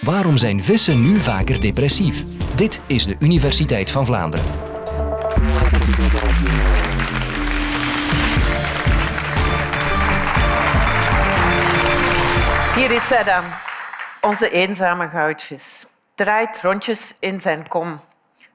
Waarom zijn vissen nu vaker depressief? Dit is de Universiteit van Vlaanderen. Hier is hij dan, onze eenzame goudvis. Draait rondjes in zijn kom.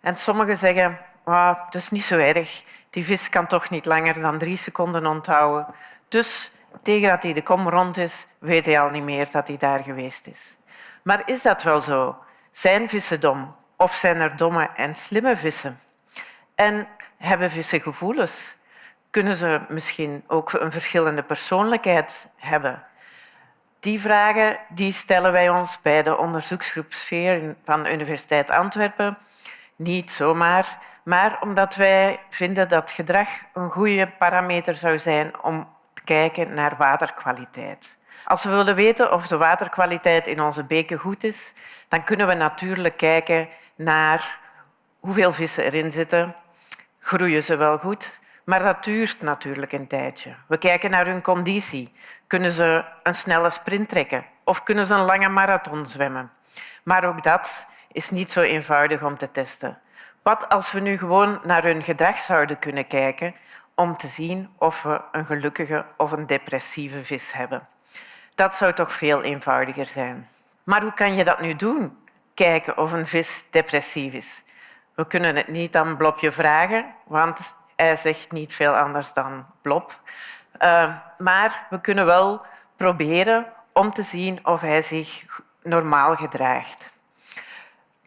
En sommigen zeggen, oh, het is niet zo erg. Die vis kan toch niet langer dan drie seconden onthouden. Dus tegen dat hij de kom rond is, weet hij al niet meer dat hij daar geweest is. Maar is dat wel zo? Zijn vissen dom? Of zijn er domme en slimme vissen? En hebben vissen gevoelens? Kunnen ze misschien ook een verschillende persoonlijkheid hebben? Die vragen die stellen wij ons bij de onderzoeksgroep Sfeer van de Universiteit Antwerpen niet zomaar, maar omdat wij vinden dat gedrag een goede parameter zou zijn om te kijken naar waterkwaliteit. Als we willen weten of de waterkwaliteit in onze beken goed is, dan kunnen we natuurlijk kijken naar hoeveel vissen erin zitten. Groeien ze wel goed? Maar dat duurt natuurlijk een tijdje. We kijken naar hun conditie. Kunnen ze een snelle sprint trekken of kunnen ze een lange marathon zwemmen? Maar ook dat is niet zo eenvoudig om te testen. Wat als we nu gewoon naar hun gedrag zouden kunnen kijken om te zien of we een gelukkige of een depressieve vis hebben? Dat zou toch veel eenvoudiger zijn. Maar hoe kan je dat nu doen? Kijken of een vis depressief is. We kunnen het niet aan Blobje vragen, want hij zegt niet veel anders dan Blob. Uh, maar we kunnen wel proberen om te zien of hij zich normaal gedraagt.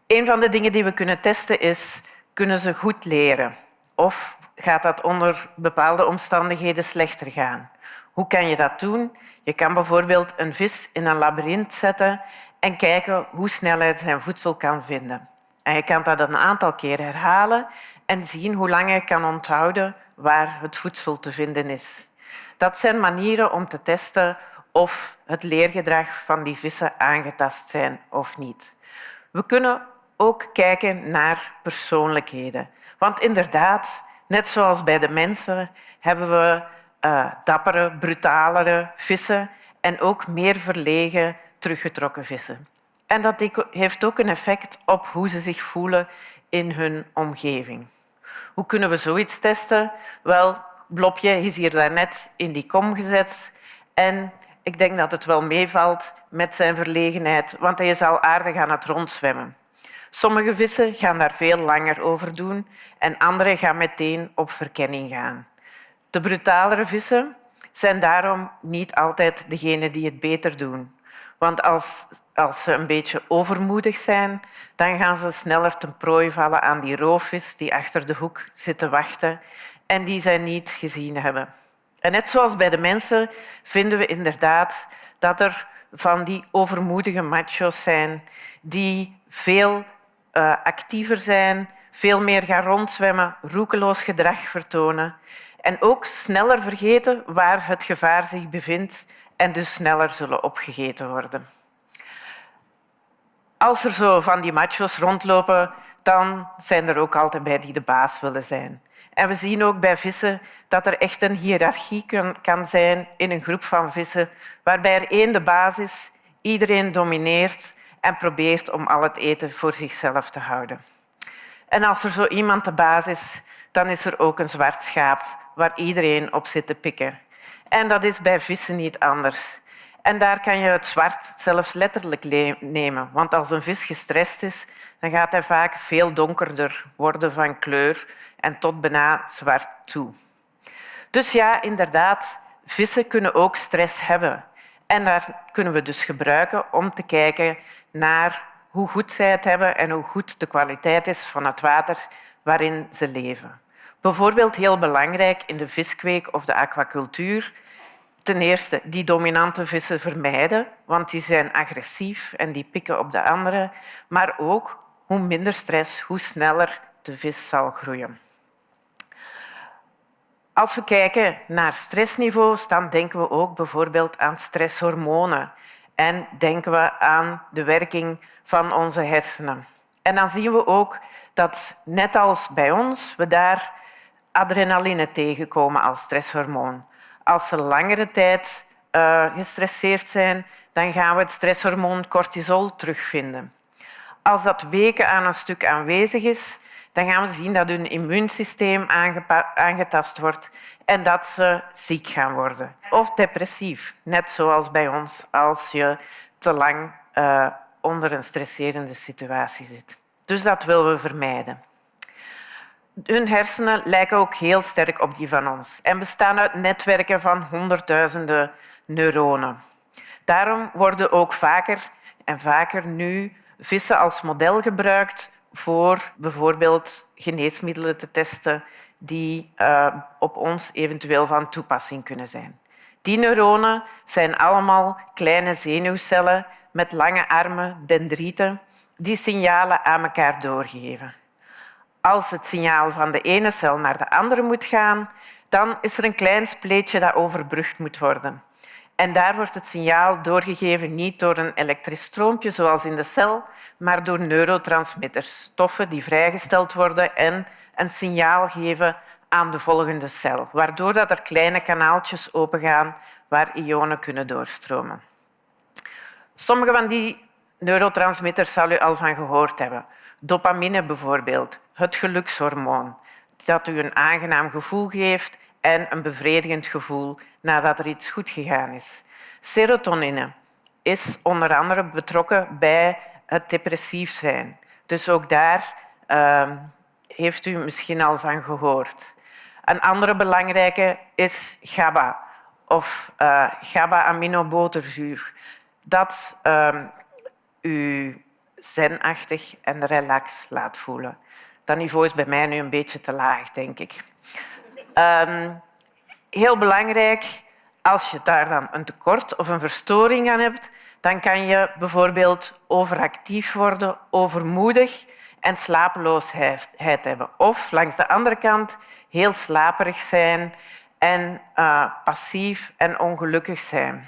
Een van de dingen die we kunnen testen is, kunnen ze goed leren? Of gaat dat onder bepaalde omstandigheden slechter gaan? Hoe kan je dat doen? Je kan bijvoorbeeld een vis in een labyrint zetten en kijken hoe snel hij zijn voedsel kan vinden. En je kan dat een aantal keer herhalen en zien hoe lang hij kan onthouden waar het voedsel te vinden is. Dat zijn manieren om te testen of het leergedrag van die vissen aangetast zijn of niet. We kunnen ook kijken naar persoonlijkheden. Want inderdaad, net zoals bij de mensen, hebben we uh, dappere, brutalere vissen en ook meer verlegen, teruggetrokken vissen. En dat heeft ook een effect op hoe ze zich voelen in hun omgeving. Hoe kunnen we zoiets testen? Wel, Blopje is hier daarnet in die kom gezet en ik denk dat het wel meevalt met zijn verlegenheid, want hij is al aardig aan het rondzwemmen. Sommige vissen gaan daar veel langer over doen en andere gaan meteen op verkenning gaan. De brutalere vissen zijn daarom niet altijd degene die het beter doen. Want als, als ze een beetje overmoedig zijn, dan gaan ze sneller ten prooi vallen aan die roofvis die achter de hoek zit te wachten en die zij niet gezien hebben. En net zoals bij de mensen vinden we inderdaad dat er van die overmoedige macho's zijn die veel uh, actiever zijn, veel meer gaan rondzwemmen, roekeloos gedrag vertonen en ook sneller vergeten waar het gevaar zich bevindt en dus sneller zullen opgegeten worden. Als er zo van die machos rondlopen, dan zijn er ook altijd bij die de baas willen zijn. En we zien ook bij vissen dat er echt een hiërarchie kan zijn in een groep van vissen, waarbij er één de baas is, iedereen domineert en probeert om al het eten voor zichzelf te houden. En als er zo iemand de baas is, dan is er ook een zwart schaap waar iedereen op zit te pikken. En dat is bij vissen niet anders. En daar kan je het zwart zelfs letterlijk nemen. Want als een vis gestrest is, dan gaat hij vaak veel donkerder worden van kleur en tot bijna zwart toe. Dus ja, inderdaad, vissen kunnen ook stress hebben. En daar kunnen we dus gebruiken om te kijken naar hoe goed zij het hebben en hoe goed de kwaliteit is van het water waarin ze leven. Bijvoorbeeld heel belangrijk in de viskweek of de aquacultuur. Ten eerste die dominante vissen vermijden, want die zijn agressief en die pikken op de andere. Maar ook hoe minder stress, hoe sneller de vis zal groeien. Als we kijken naar stressniveaus, dan denken we ook bijvoorbeeld aan stresshormonen en denken we aan de werking van onze hersenen. En dan zien we ook dat, net als bij ons, we daar adrenaline tegenkomen als stresshormoon. Als ze langere tijd uh, gestresseerd zijn, dan gaan we het stresshormoon cortisol terugvinden. Als dat weken aan een stuk aanwezig is, dan gaan we zien dat hun immuunsysteem aangetast wordt en dat ze ziek gaan worden. Of depressief, net zoals bij ons als je te lang uh, onder een stresserende situatie zit. Dus dat willen we vermijden. Hun hersenen lijken ook heel sterk op die van ons en bestaan uit netwerken van honderdduizenden neuronen. Daarom worden ook vaker en vaker nu vissen als model gebruikt voor bijvoorbeeld geneesmiddelen te testen die uh, op ons eventueel van toepassing kunnen zijn. Die neuronen zijn allemaal kleine zenuwcellen met lange armen, dendrieten, die signalen aan elkaar doorgeven. Als het signaal van de ene cel naar de andere moet gaan, dan is er een klein spleetje dat overbrugd moet worden. En daar wordt het signaal doorgegeven niet door een elektrisch stroompje zoals in de cel, maar door neurotransmitters, stoffen die vrijgesteld worden en een signaal geven aan de volgende cel, waardoor dat er kleine kanaaltjes opengaan waar ionen kunnen doorstromen. Sommige van die neurotransmitters zal u al van gehoord hebben. Dopamine bijvoorbeeld, het gelukshormoon, dat u een aangenaam gevoel geeft en een bevredigend gevoel nadat er iets goed gegaan is. Serotonine is onder andere betrokken bij het depressief zijn. Dus ook daar uh, heeft u misschien al van gehoord. Een andere belangrijke is GABA of uh, GABA-aminoboterzuur. Dat uh, u zenachtig en relax laat voelen. Dat niveau is bij mij nu een beetje te laag, denk ik. Um, heel belangrijk, als je daar dan een tekort of een verstoring aan hebt, dan kan je bijvoorbeeld overactief worden, overmoedig en slapeloosheid hebben. Of langs de andere kant heel slaperig zijn en uh, passief en ongelukkig zijn.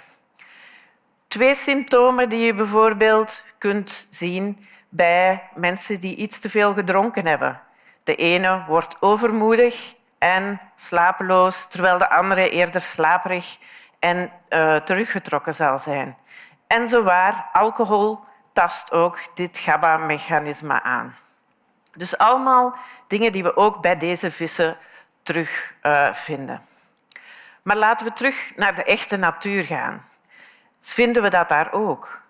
Twee symptomen die je bijvoorbeeld kunt zien bij mensen die iets te veel gedronken hebben. De ene wordt overmoedig en slapeloos, terwijl de andere eerder slaperig en uh, teruggetrokken zal zijn. En zowaar, alcohol tast ook dit GABA-mechanisme aan. Dus allemaal dingen die we ook bij deze vissen terugvinden. Uh, maar laten we terug naar de echte natuur gaan. Vinden we dat daar ook?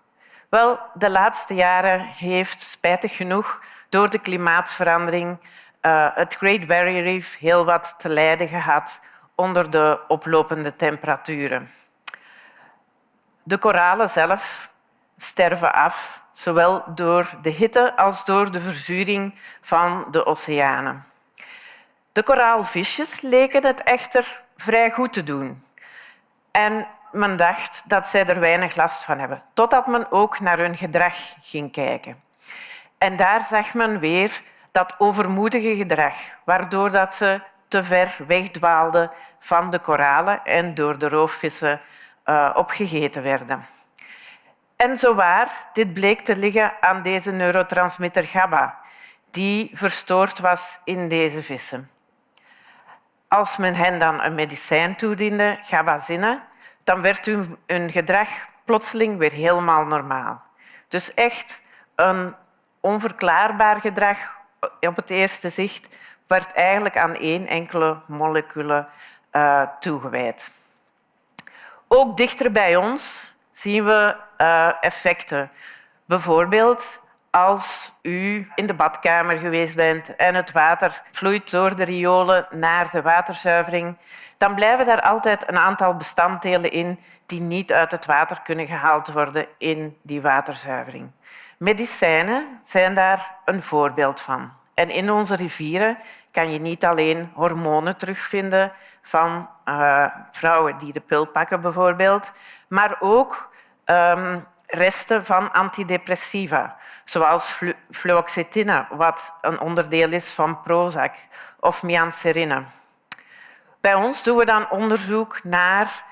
Wel, de laatste jaren heeft spijtig genoeg door de klimaatverandering uh, het Great Barrier Reef heel wat te lijden gehad onder de oplopende temperaturen. De koralen zelf sterven af, zowel door de hitte als door de verzuring van de oceanen. De koraalvisjes leken het echter vrij goed te doen. En men dacht dat zij er weinig last van hebben, totdat men ook naar hun gedrag ging kijken. En daar zag men weer dat overmoedige gedrag, waardoor dat ze te ver wegdwaalden van de koralen en door de roofvissen uh, opgegeten werden. En zowaar, dit bleek te liggen aan deze neurotransmitter GABA, die verstoord was in deze vissen. Als men hen dan een medicijn toediende, gabazine, dan werd hun gedrag plotseling weer helemaal normaal. Dus echt een onverklaarbaar gedrag op het eerste zicht werd eigenlijk aan één enkele molecule uh, toegewijd. Ook dichter bij ons zien we uh, effecten. Bijvoorbeeld als u in de badkamer geweest bent en het water vloeit door de riolen naar de waterzuivering, dan blijven daar altijd een aantal bestanddelen in die niet uit het water kunnen gehaald worden in die waterzuivering. Medicijnen zijn daar een voorbeeld van. En in onze rivieren kan je niet alleen hormonen terugvinden van uh, vrouwen die de pil pakken bijvoorbeeld, maar ook um, resten van antidepressiva, zoals fluoxetine, wat een onderdeel is van Prozac, of mianserine. Bij ons doen we dan onderzoek naar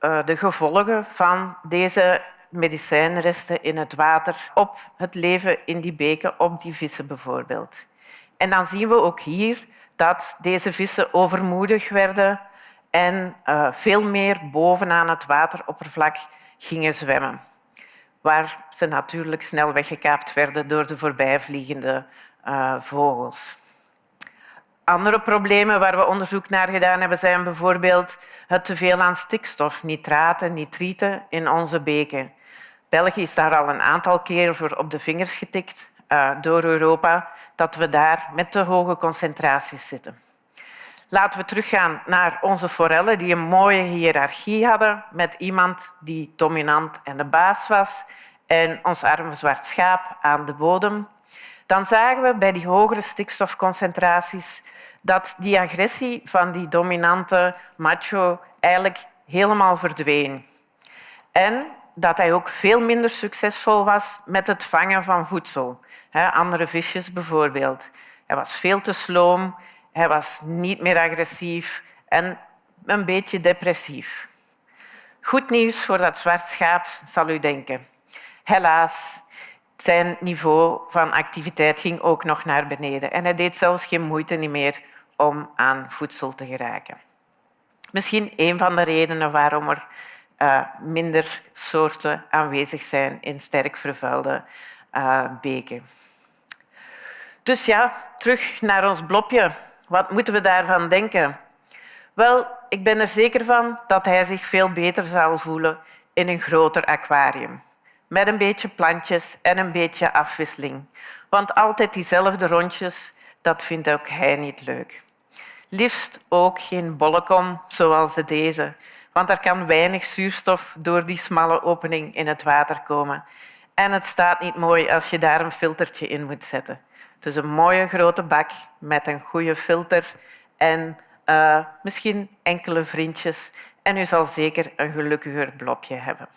uh, de gevolgen van deze medicijnresten in het water op het leven in die beken, op die vissen bijvoorbeeld. En dan zien we ook hier dat deze vissen overmoedig werden en uh, veel meer bovenaan het wateroppervlak gingen zwemmen. Waar ze natuurlijk snel weggekaapt werden door de voorbijvliegende uh, vogels. Andere problemen waar we onderzoek naar gedaan hebben zijn bijvoorbeeld het teveel aan stikstof, nitraten, nitrieten in onze beken. België is daar al een aantal keer voor op de vingers getikt uh, door Europa dat we daar met te hoge concentraties zitten. Laten we teruggaan naar onze forellen die een mooie hiërarchie hadden met iemand die dominant en de baas was en ons arme zwart schaap aan de bodem. Dan zagen we bij die hogere stikstofconcentraties dat die agressie van die dominante macho eigenlijk helemaal verdween. En dat hij ook veel minder succesvol was met het vangen van voedsel. Andere visjes bijvoorbeeld. Hij was veel te sloom, hij was niet meer agressief en een beetje depressief. Goed nieuws voor dat zwart schaap, zal u denken. Helaas, zijn niveau van activiteit ging ook nog naar beneden en hij deed zelfs geen moeite meer om aan voedsel te geraken. Misschien een van de redenen waarom er uh, minder soorten aanwezig zijn in sterk vervuilde uh, beken. Dus ja, terug naar ons blopje. Wat moeten we daarvan denken? Wel, ik ben er zeker van dat hij zich veel beter zal voelen in een groter aquarium. Met een beetje plantjes en een beetje afwisseling. Want altijd diezelfde rondjes, dat vindt ook hij niet leuk. Liefst ook geen bollekom zoals deze, want er kan weinig zuurstof door die smalle opening in het water komen. En het staat niet mooi als je daar een filtertje in moet zetten. Dus een mooie grote bak met een goede filter en uh, misschien enkele vriendjes. En u zal zeker een gelukkiger blopje hebben.